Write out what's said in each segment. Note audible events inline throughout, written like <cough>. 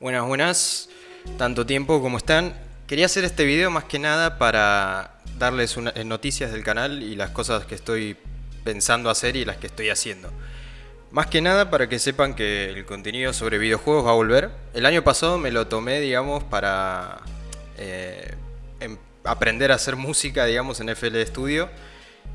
Buenas, buenas. Tanto tiempo como están. Quería hacer este video más que nada para darles eh, noticias del canal y las cosas que estoy pensando hacer y las que estoy haciendo. Más que nada para que sepan que el contenido sobre videojuegos va a volver. El año pasado me lo tomé, digamos, para eh, em- aprender a hacer música, digamos, en FL Studio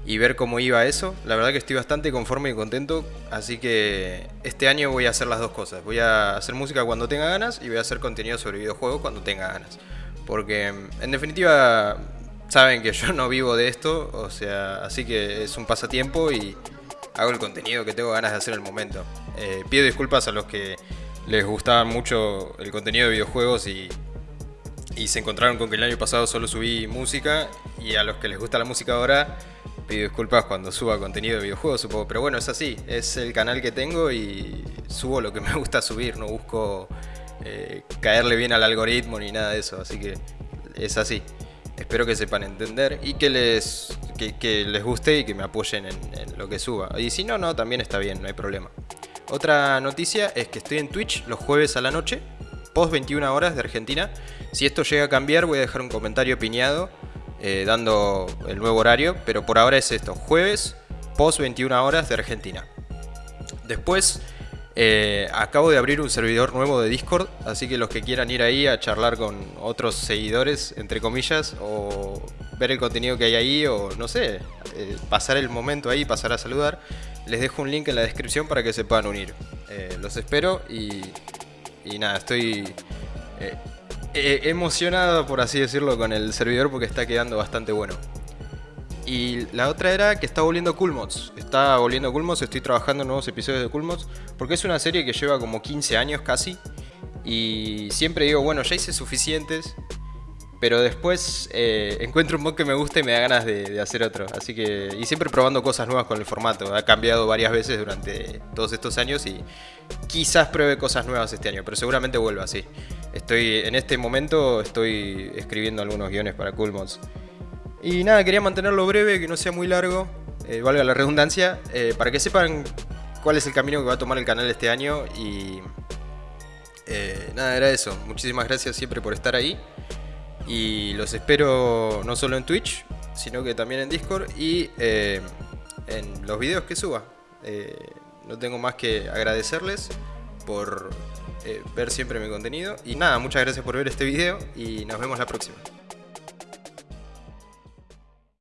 y ver cómo iba eso. La verdad que estoy bastante conforme y contento, así que este año voy a hacer las dos cosas. Voy a hacer música cuando tenga ganas y voy a hacer contenido sobre videojuegos cuando tenga ganas. Porque en definitiva saben que <laughs> yo no vivo de esto, o sea, así que es un pasatiempo y hago el contenido que tengo ganas de hacer en el momento. Eh, pido disculpas a los que les gustaba mucho el contenido de videojuegos y, y se encontraron con que el año pasado solo subí música y a los que les gusta la música ahora pido disculpas cuando suba contenido de videojuegos supongo, pero bueno, es así, es el canal que tengo y subo lo que me <laughs> gusta subir, no busco eh, caerle bien al algoritmo ni nada de eso, así que es así. Espero que sepan entender y que les, que, les guste y que me apoyen en, en lo que suba. Y si no, no, también está bien, no hay problema. Otra noticia es que estoy en Twitch los jueves a la noche, post 21 horas de Argentina. Si esto llega a cambiar, voy a dejar un comentario piñado eh, dando el nuevo horario, pero por ahora es esto, jueves, post 21 horas de Argentina. Después, eh, acabo de abrir un servidor nuevo de Discord, así que los que quieran ir ahí a charlar con otros seguidores, entre comillas, o ver el contenido que hay ahí, o no sé, eh, pasar el momento ahí, pasar a saludar, les dejo un link en la descripción para que se puedan unir. Los espero y, y nada, estoy eh, emocionado, por así decirlo, con el servidor porque está quedando bastante bueno. Y la otra era que está volviendo Cool Mods. Está volviendo Cool Mods, estoy trabajando en nuevos episodios de Cool Mods. Porque es una serie que lleva como 15 años casi. Y siempre digo, bueno, ya hice suficientes. Pero después eh, encuentro un mod que me gusta y me da ganas de, de hacer otro. Así que. Y siempre probando cosas nuevas con el formato. Ha cambiado varias veces durante todos estos años y quizás pruebe cosas nuevas este año. Pero seguramente vuelva así. Estoy. En este momento estoy escribiendo algunos guiones para Cool Mods. Y nada, quería mantenerlo breve, que no sea muy largo, eh, valga la redundancia, eh, para que sepan cuál es el camino que va a tomar el canal este año. Y eh, nada, era eso. Muchísimas gracias siempre por estar ahí. Y los espero no solo en Twitch, sino que también en Discord y en los videos que suba. No tengo más que agradecerles por eh, ver siempre mi contenido. Y nada, muchas gracias por ver este video y nos vemos la próxima.